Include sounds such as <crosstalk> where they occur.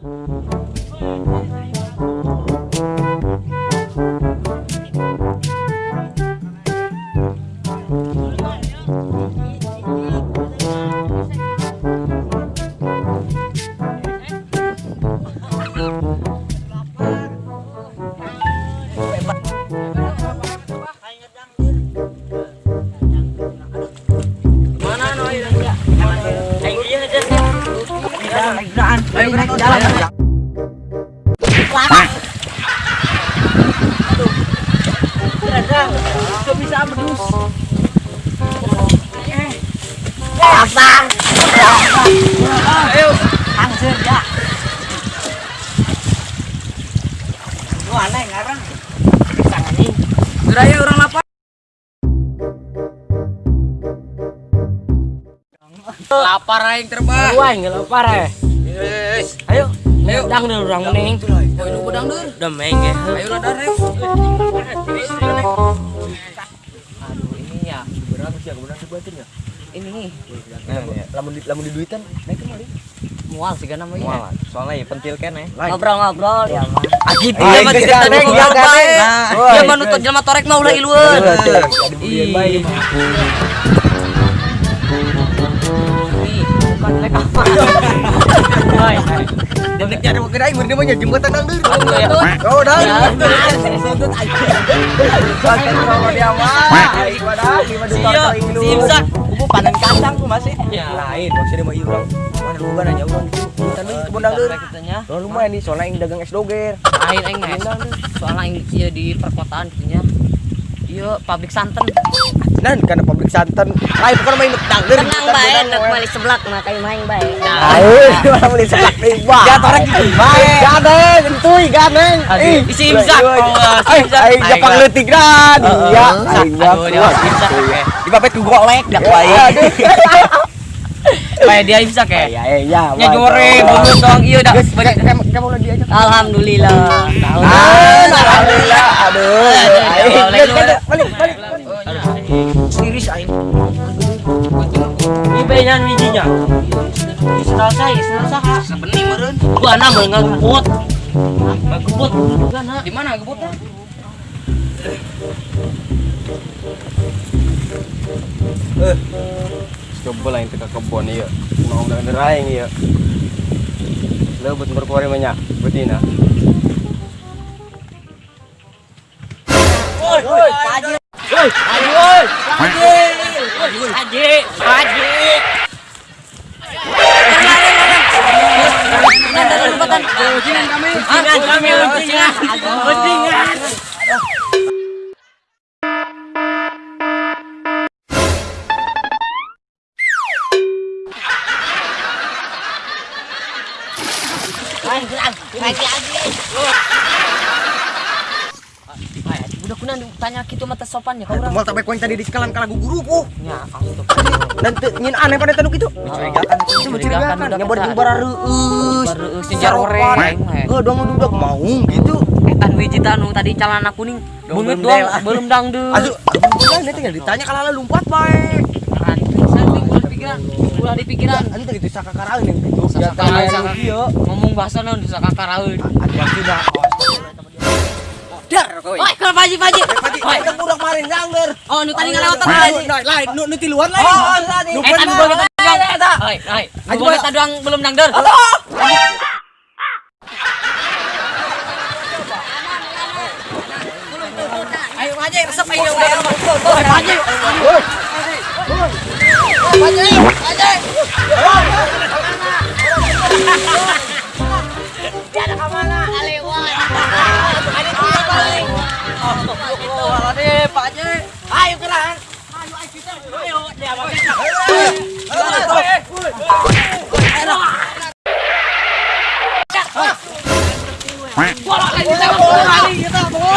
Música Aduh. bisa berdus. Abang. Ayo, hancur ya. Lu aneh ngarang. Pisang anjing. Geraya orang lapar. Lapar aing terbang. Wah, nggak lapar ya. Ayo, Ayo. dang dulu orang. Oh, ini pedang. Udah main ya. Ayo lah dareh. Aduh, ini ya. Berapa sih aku benar dibuatin ya? Ini Lamun di lamun di duitan, naik kemari. mual sih kan namanya. Soalnya ya pentil kan ya. Ngobrol-ngobrol ya mah. Ah gitu ya mah ya, ya. Ya woi, manut geus. jelema torek mah ulah ilueun. Ada budian baik. Ih, bukan lek apa. <laughs> Demek cara mau jembatan. Oh, dah. Aja. Kalau dia mah, aing pada di madu Sia, kali si Imsak. Kubu panen kacang tuh masih. Lain, maksudnya mah ieu urang. Mana kebun lumayan nih, soalnya yang dagang es doger. Lain aing mah. Soalnya ieu di perkotaan kitanya. Ieu pabrik santen. Nan karena pabrik santan. Lain bukan main dang deui. Tenang bae, nak balik seblak nah kayak <laughs> main bae. Ayo, malah beli seblak deui, Bang. Ya torek gitu bae. Gadeng, entuy gadeng. Ih, Isi Imsak. Iya, iya. Oh, si Ay, Imsak. ay, Jepang leutik dan. Iya, kuat. Imsak. Iya. Dipapet ku golek dak aduh. Kayak dia Imsak ya. Ya, ya, ya. Nya goreng, bubur dong dah. Guys, kamu udah diajak. Alhamdulillah. Ah, alhamdulillah. Aduh. Ada. balik, balik. Iris aing. Ini bayangan bijinya. Senal saya, senal saha. Sebeni meureun. Gua ana enggak gebut. Gebut juga na. Di mana gebutnya? Coba lah yang teka kebon iya. Mau udah neraing iya. Lebut berkuari banyak, betina. Woi, Haji. Woi, Haji, woi. Haji. Haji, Haji. Bajingan kami. Bajingan kami, bajingan. Bajingan. Udah tanya gitu mata sopan ya kau orang. Mau tak baik tadi di sekalan kalagu guru ku. Ya, astagfirullah. <laughs> Dan nyin aneh pada tanu gitu. Mencurigakan, Itu mencurigakan. Yang reueus. Baru reueus, sejar mah. Heuh, dong udah mau gitu. Etan wiji tanu tadi celana kuning. Dong, belum doang, belum dangdut. Aduh, alhamdulillah nanti tinggal ditanya kalau ala lumpat baik. Ulah di pikiran. Anu gitu sakakaraeun yang gitu. Ya. Ngomong bahasa naon bisa kakaraeun. Ada sudah. Dar kowe. Oi, kalau paji paji. Oi. Udah budak marin. Oh, nu tadi ngalewatan Lain, lagi. lain, nu nu tiluan lain. Oh, tadi. Nu Eh, tadi bener. gua kita doang. Oi, oi. Ayo, Gua Pak. kita doang belum dangdut. Ayo aja resep ayo udah. Oi, paji. Oi, gua yo. Oi.